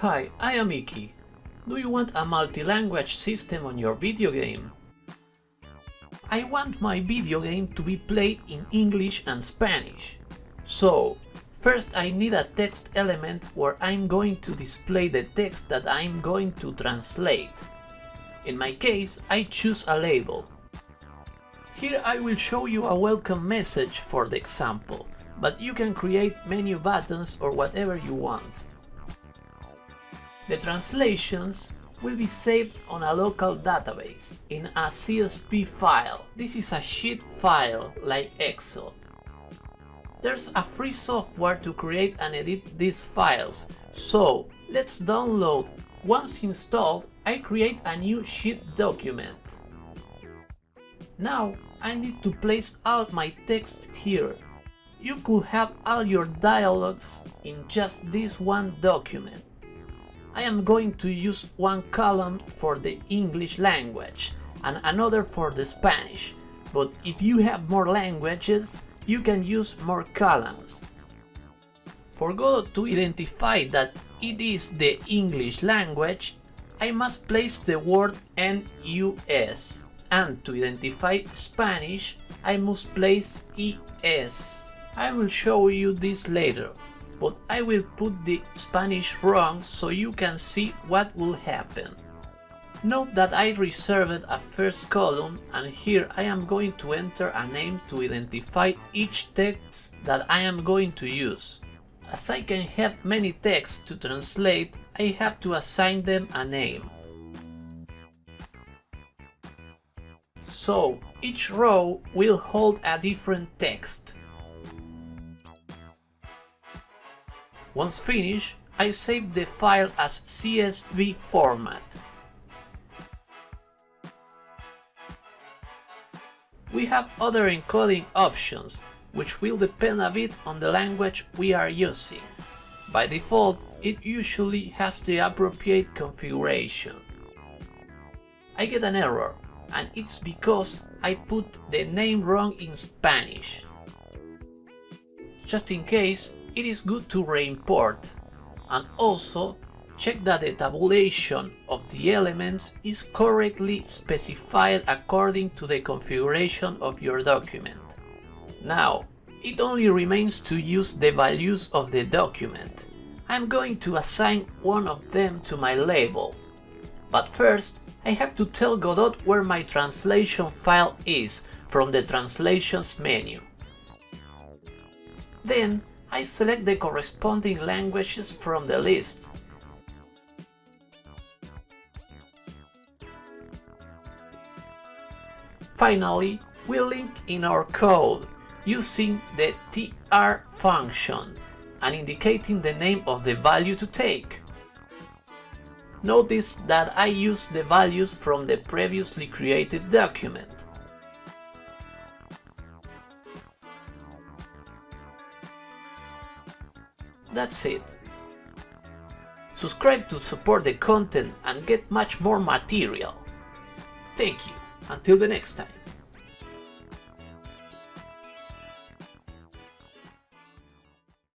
Hi, I am Iki. Do you want a multi-language system on your video game? I want my video game to be played in English and Spanish. So, first I need a text element where I'm going to display the text that I'm going to translate. In my case, I choose a label. Here I will show you a welcome message for the example, but you can create menu buttons or whatever you want. The translations will be saved on a local database in a CSV file. This is a sheet file like Excel. There's a free software to create and edit these files, so let's download. Once installed, I create a new sheet document. Now I need to place all my text here. You could have all your dialogues in just this one document. I am going to use one column for the English language and another for the Spanish, but if you have more languages, you can use more columns. For Godot to identify that it is the English language, I must place the word NUS, and to identify Spanish, I must place ES. I will show you this later but I will put the Spanish wrong so you can see what will happen. Note that I reserved a first column and here I am going to enter a name to identify each text that I am going to use. As I can have many texts to translate, I have to assign them a name. So, each row will hold a different text. Once finished, I save the file as CSV format. We have other encoding options, which will depend a bit on the language we are using. By default, it usually has the appropriate configuration. I get an error, and it's because I put the name wrong in Spanish. Just in case, it is good to re-import and also check that the tabulation of the elements is correctly specified according to the configuration of your document. Now, it only remains to use the values of the document. I'm going to assign one of them to my label. But first, I have to tell Godot where my translation file is from the translations menu. Then I select the corresponding languages from the list. Finally, we link in our code using the tr function and indicating the name of the value to take. Notice that I use the values from the previously created document. That's it. Subscribe to support the content and get much more material. Thank you, until the next time.